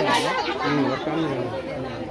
Ừ, 100 ngàn